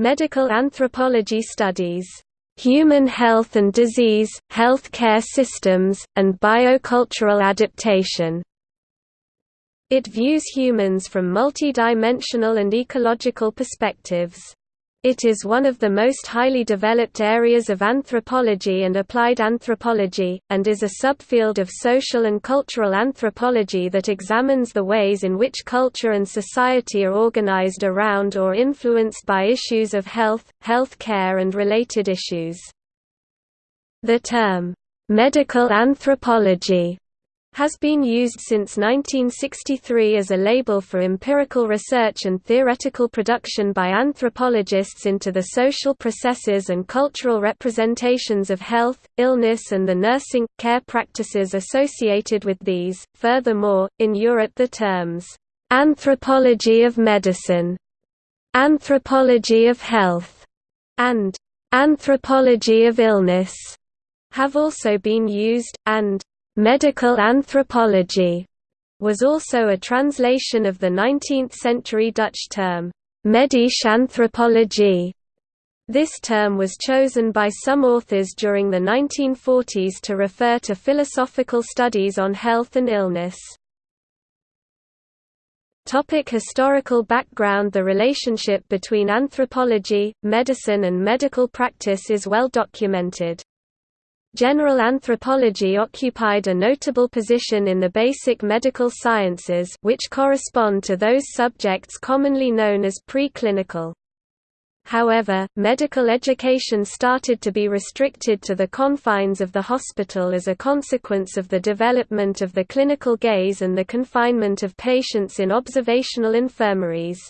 Medical anthropology studies human health and disease, health care systems, and biocultural adaptation. It views humans from multidimensional and ecological perspectives. It is one of the most highly developed areas of anthropology and applied anthropology, and is a subfield of social and cultural anthropology that examines the ways in which culture and society are organized around or influenced by issues of health, health care and related issues. The term, "'medical anthropology' has been used since 1963 as a label for empirical research and theoretical production by anthropologists into the social processes and cultural representations of health, illness, and the nursing care practices associated with these. Furthermore, in Europe, the terms anthropology of medicine, anthropology of health, and anthropology of illness have also been used, and Medical anthropology was also a translation of the 19th-century Dutch term, medische anthropologie. This term was chosen by some authors during the 1940s to refer to philosophical studies on health and illness. Topic historical background The relationship between anthropology, medicine and medical practice is well documented. General anthropology occupied a notable position in the basic medical sciences which correspond to those subjects commonly known as preclinical. However, medical education started to be restricted to the confines of the hospital as a consequence of the development of the clinical gaze and the confinement of patients in observational infirmaries.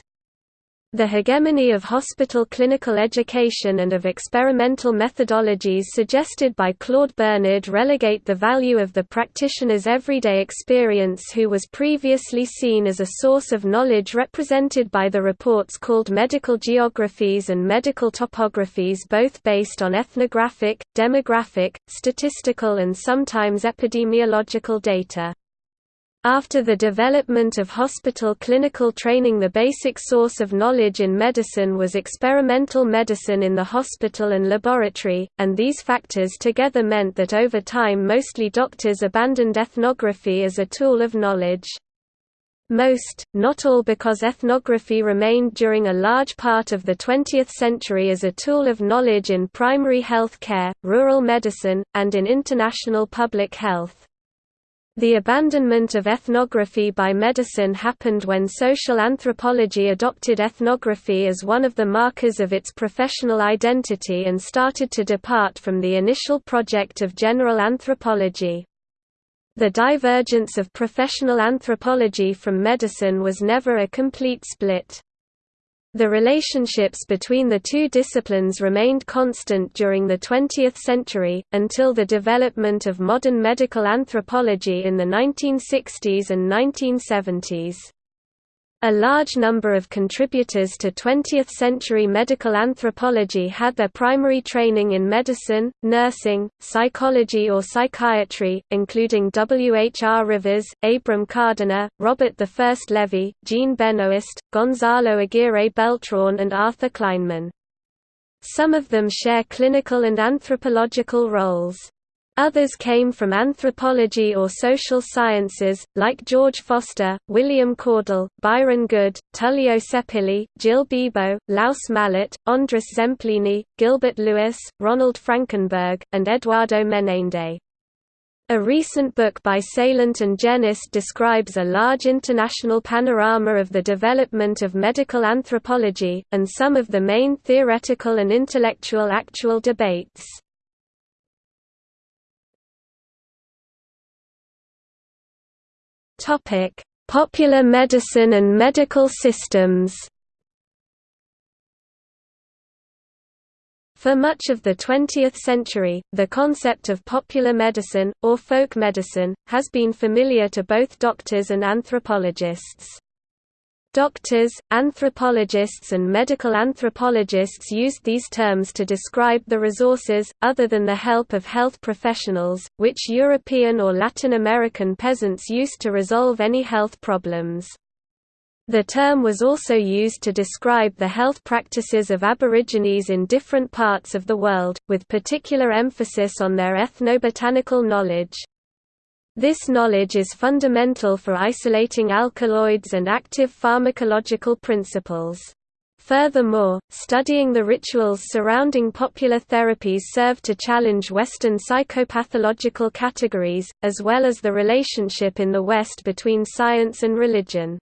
The hegemony of hospital clinical education and of experimental methodologies suggested by Claude Bernard relegate the value of the practitioner's everyday experience who was previously seen as a source of knowledge represented by the reports called medical geographies and medical topographies both based on ethnographic, demographic, statistical and sometimes epidemiological data. After the development of hospital clinical training the basic source of knowledge in medicine was experimental medicine in the hospital and laboratory, and these factors together meant that over time mostly doctors abandoned ethnography as a tool of knowledge. Most, not all because ethnography remained during a large part of the 20th century as a tool of knowledge in primary health care, rural medicine, and in international public health. The abandonment of ethnography by medicine happened when social anthropology adopted ethnography as one of the markers of its professional identity and started to depart from the initial project of general anthropology. The divergence of professional anthropology from medicine was never a complete split. The relationships between the two disciplines remained constant during the 20th century, until the development of modern medical anthropology in the 1960s and 1970s. A large number of contributors to 20th-century medical anthropology had their primary training in medicine, nursing, psychology or psychiatry, including W. H. R. Rivers, Abram Kardiner, Robert I. Levy, Jean Benoist, Gonzalo Aguirre Beltran and Arthur Kleinman. Some of them share clinical and anthropological roles. Others came from anthropology or social sciences, like George Foster, William Caudill, Byron Good, Tullio Seppilli, Gilles Bibeau, Lluís Mallart, Andres Zempléni, Gilbert Lewis, Ronald Frankenberg, and Eduardo Menéndez. A recent book by Saillant and Genest describes a large international panorama of the development of medical anthropology, and some of the main theoretical and intellectual actual debates. Topic: Popular medicine and medical systems. For much of the 20th century, the concept of popular medicine, or folk medicine, has been familiar to both doctors and anthropologists. Doctors, anthropologists and medical anthropologists used these terms to describe the resources, other than the help of health professionals, which European or Latin American peasants used to resolve any health problems. The term was also used to describe the health practices of Aborigines in different parts of the world, with particular emphasis on their ethnobotanical knowledge. This knowledge is fundamental for isolating alkaloids and active pharmacological principles. Furthermore, studying the rituals surrounding popular therapies served to challenge Western psychopathological categories, as well as the relationship in the West between science and religion.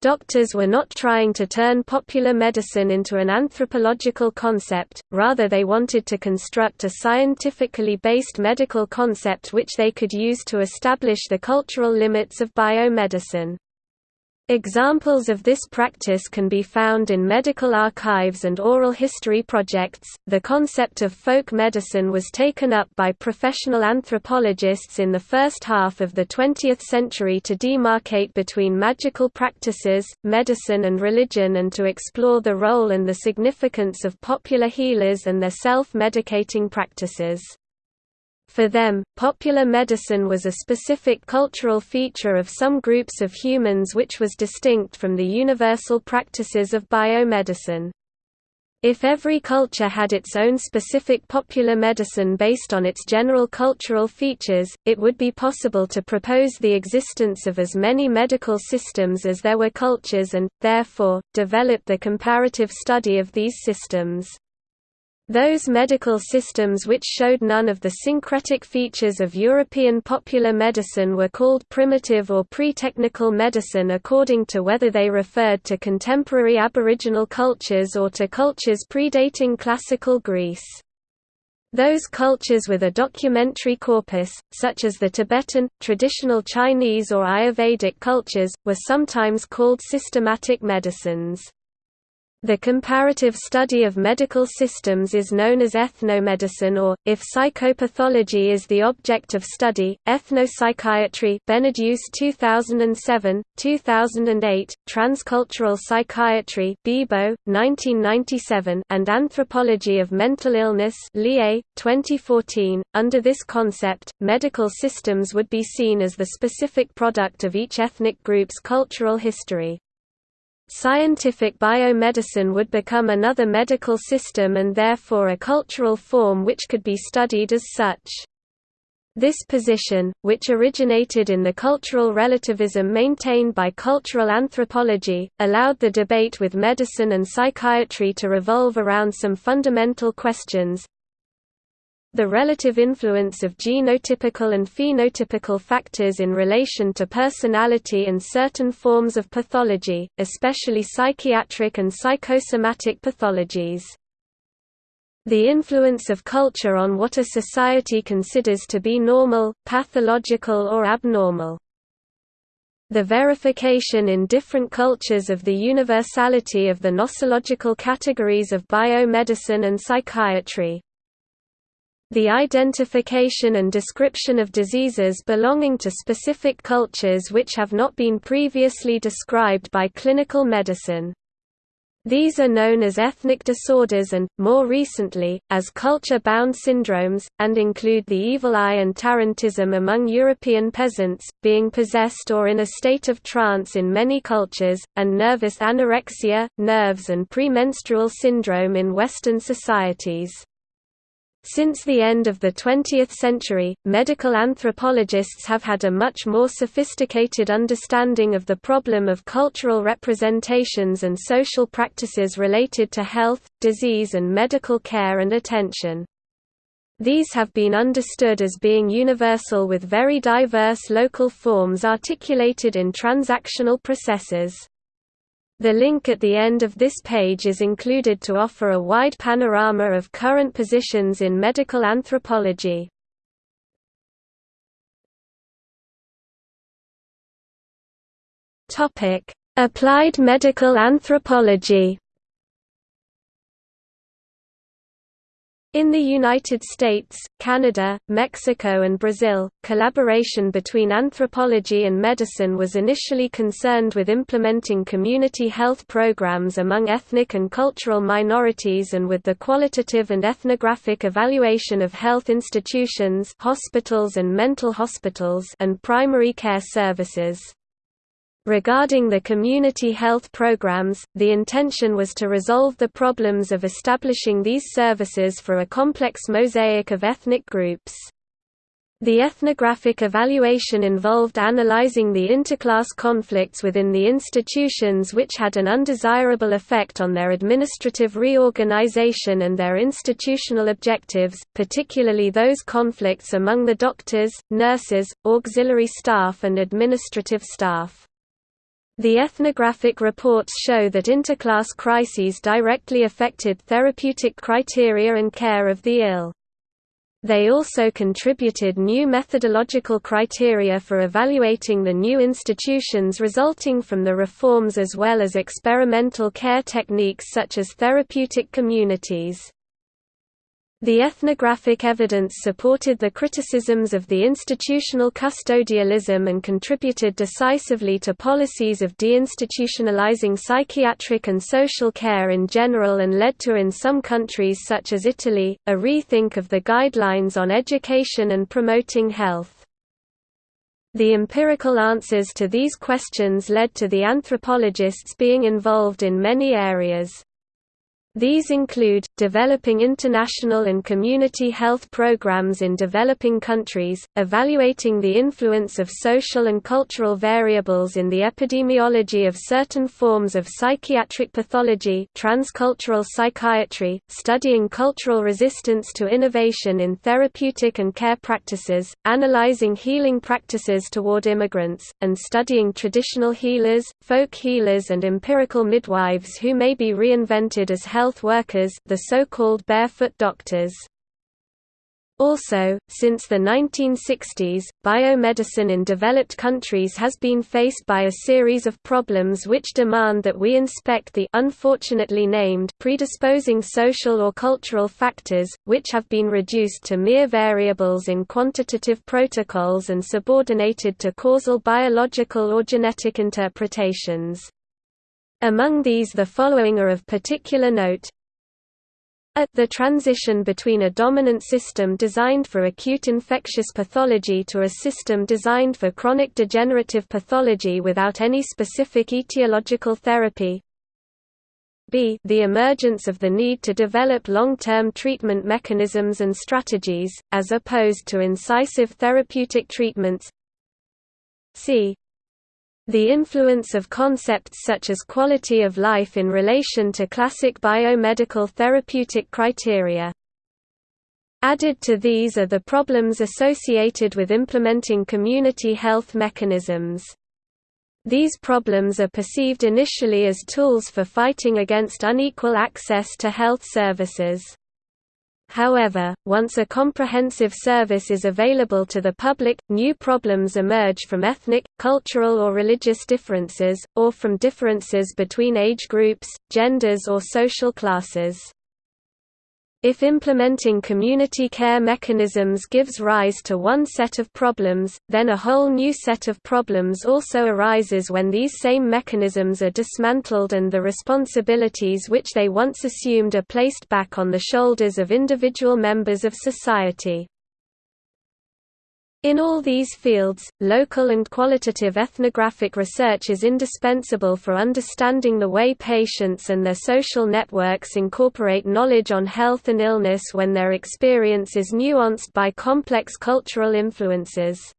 Doctors were not trying to turn popular medicine into an anthropological concept, rather they wanted to construct a scientifically based medical concept which they could use to establish the cultural limits of biomedicine. Examples of this practice can be found in medical archives and oral history projects. The concept of folk medicine was taken up by professional anthropologists in the first half of the 20th century to demarcate between magical practices, medicine, and religion and to explore the role and the significance of popular healers and their self medicating practices. For them, popular medicine was a specific cultural feature of some groups of humans which was distinct from the universal practices of biomedicine. If every culture had its own specific popular medicine based on its general cultural features, it would be possible to propose the existence of as many medical systems as there were cultures and, therefore, develop the comparative study of these systems. Those medical systems which showed none of the syncretic features of European popular medicine were called primitive or pre-technical medicine according to whether they referred to contemporary aboriginal cultures or to cultures predating classical Greece. Those cultures with a documentary corpus, such as the Tibetan, traditional Chinese or Ayurvedic cultures, were sometimes called systematic medicines. The comparative study of medical systems is known as ethnomedicine or, if psychopathology is the object of study, ethnopsychiatry Beneduce 2007, 2008, Transcultural Psychiatry Bibeau, 1997, and Anthropology of Mental Illness Lie, 2014. Under this concept, medical systems would be seen as the specific product of each ethnic group's cultural history. Scientific biomedicine would become another medical system and therefore a cultural form which could be studied as such. This position, which originated in the cultural relativism maintained by cultural anthropology, allowed the debate with medicine and psychiatry to revolve around some fundamental questions, the relative influence of genotypical and phenotypical factors in relation to personality and certain forms of pathology, especially psychiatric and psychosomatic pathologies. The influence of culture on what a society considers to be normal, pathological or abnormal. The verification in different cultures of the universality of the nosological categories of biomedicine and psychiatry, the identification and description of diseases belonging to specific cultures which have not been previously described by clinical medicine. These are known as ethnic disorders and, more recently, as culture-bound syndromes, and include the evil eye and tarantism among European peasants, being possessed or in a state of trance in many cultures, and nervous anorexia, nerves and premenstrual syndrome in Western societies. Since the end of the 20th century, medical anthropologists have had a much more sophisticated understanding of the problem of cultural representations and social practices related to health, disease and medical care and attention. These have been understood as being universal with very diverse local forms articulated in transactional processes. The link at the end of this page is included to offer a wide panorama of current positions in medical anthropology. Applied medical anthropology In the United States, Canada, Mexico and Brazil, collaboration between anthropology and medicine was initially concerned with implementing community health programs among ethnic and cultural minorities and with the qualitative and ethnographic evaluation of health institutions hospitals and mental hospitals and primary care services. Regarding the community health programs, the intention was to resolve the problems of establishing these services for a complex mosaic of ethnic groups. The ethnographic evaluation involved analyzing the interclass conflicts within the institutions which had an undesirable effect on their administrative reorganization and their institutional objectives, particularly those conflicts among the doctors, nurses, auxiliary staff and administrative staff. The ethnographic reports show that interclass crises directly affected therapeutic criteria and care of the ill. They also contributed new methodological criteria for evaluating the new institutions resulting from the reforms as well as experimental care techniques such as therapeutic communities. The ethnographic evidence supported the criticisms of the institutional custodialism and contributed decisively to policies of deinstitutionalizing psychiatric and social care in general and led to in some countries such as Italy, a rethink of the guidelines on education and promoting health. The empirical answers to these questions led to the anthropologists being involved in many areas. These include, developing international and community health programs in developing countries, evaluating the influence of social and cultural variables in the epidemiology of certain forms of psychiatric pathology transcultural psychiatry, studying cultural resistance to innovation in therapeutic and care practices, analyzing healing practices toward immigrants, and studying traditional healers, folk healers and empirical midwives who may be reinvented as health health workers the so-called barefoot doctors. Also, since the 1960s, biomedicine in developed countries has been faced by a series of problems which demand that we inspect the unfortunately named predisposing social or cultural factors, which have been reduced to mere variables in quantitative protocols and subordinated to causal biological or genetic interpretations. Among these the following are of particular note. At the transition between a dominant system designed for acute infectious pathology to a system designed for chronic degenerative pathology without any specific etiological therapy, b. The emergence of the need to develop long-term treatment mechanisms and strategies, as opposed to incisive therapeutic treatments. C the influence of concepts such as quality of life in relation to classic biomedical therapeutic criteria. Added to these are the problems associated with implementing community health mechanisms. These problems are perceived initially as tools for fighting against unequal access to health services. However, once a comprehensive service is available to the public, new problems emerge from ethnic, cultural or religious differences, or from differences between age groups, genders or social classes. If implementing community care mechanisms gives rise to one set of problems, then a whole new set of problems also arises when these same mechanisms are dismantled and the responsibilities which they once assumed are placed back on the shoulders of individual members of society. In all these fields, local and qualitative ethnographic research is indispensable for understanding the way patients and their social networks incorporate knowledge on health and illness when their experience is nuanced by complex cultural influences.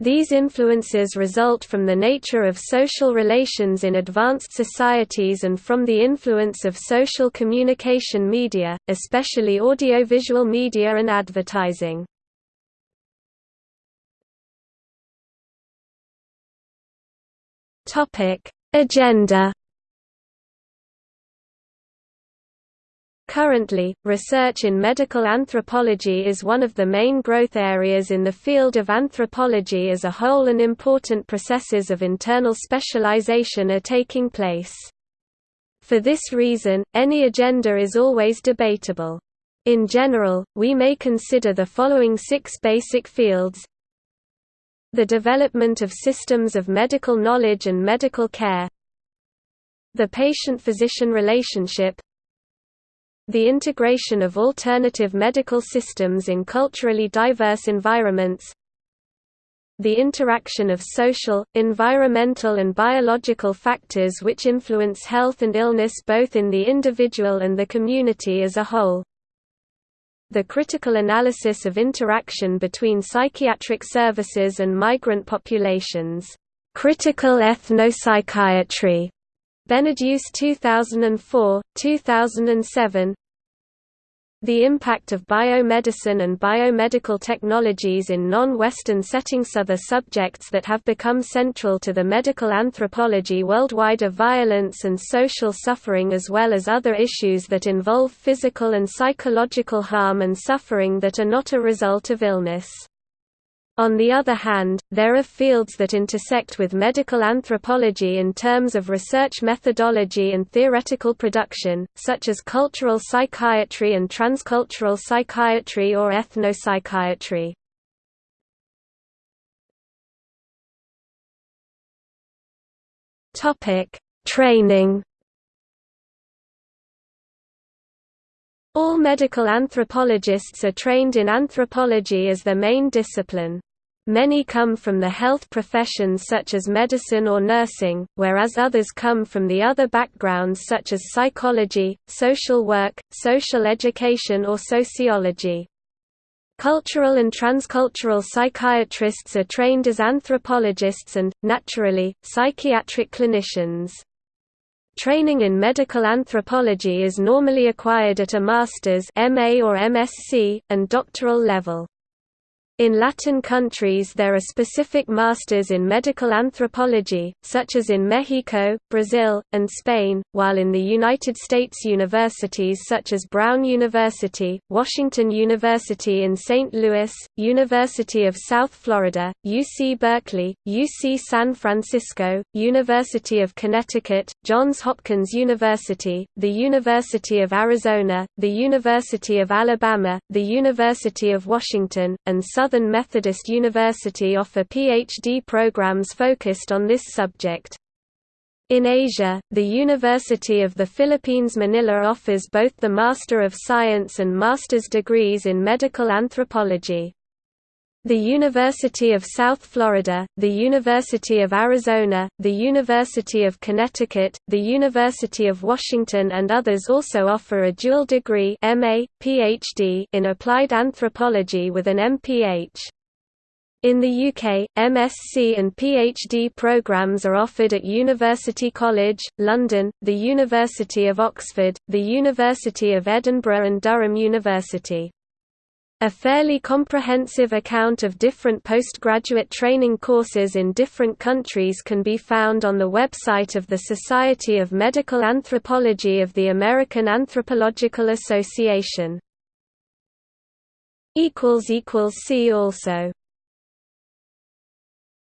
These influences result from the nature of social relations in advanced societies and from the influence of social communication media, especially audiovisual media and advertising. Topic: Agenda Currently, research in medical anthropology is one of the main growth areas in the field of anthropology as a whole and important processes of internal specialization are taking place. For this reason, any agenda is always debatable. In general, we may consider the following six basic fields the development of systems of medical knowledge and medical care the patient-physician relationship the integration of alternative medical systems in culturally diverse environments the interaction of social, environmental and biological factors which influence health and illness both in the individual and the community as a whole. The critical analysis of interaction between psychiatric services and migrant populations. Critical ethnopsychiatry. Beneduce 2004, 2007 the impact of biomedicine and biomedical technologies in non-Western settings Other subjects that have become central to the medical anthropology worldwide are violence and social suffering as well as other issues that involve physical and psychological harm and suffering that are not a result of illness. On the other hand, there are fields that intersect with medical anthropology in terms of research methodology and theoretical production, such as cultural psychiatry and transcultural psychiatry or ethnopsychiatry. Training All medical anthropologists are trained in anthropology as their main discipline. Many come from the health professions such as medicine or nursing, whereas others come from the other backgrounds such as psychology, social work, social education or sociology. Cultural and transcultural psychiatrists are trained as anthropologists and, naturally, psychiatric clinicians. Training in medical anthropology is normally acquired at a master's MA or MSc, and doctoral level. In Latin countries there are specific masters in medical anthropology, such as in Mexico, Brazil, and Spain, while in the United States universities such as Brown University, Washington University in St. Louis, University of South Florida, UC Berkeley, UC San Francisco, University of Connecticut, Johns Hopkins University, the University of Arizona, the University of Alabama, the University of Washington, and Southern Southern Methodist University offer PhD programs focused on this subject. In Asia, the University of the Philippines Manila offers both the Master of Science and Master's degrees in medical anthropology. The University of South Florida, the University of Arizona, the University of Connecticut, the University of Washington and others also offer a dual degree MA, PhD in applied anthropology with an MPH. In the UK, MSc and PhD programs are offered at University College, London, the University of Oxford, the University of Edinburgh and Durham University. A fairly comprehensive account of different postgraduate training courses in different countries can be found on the website of the Society of Medical Anthropology of the American Anthropological Association. See also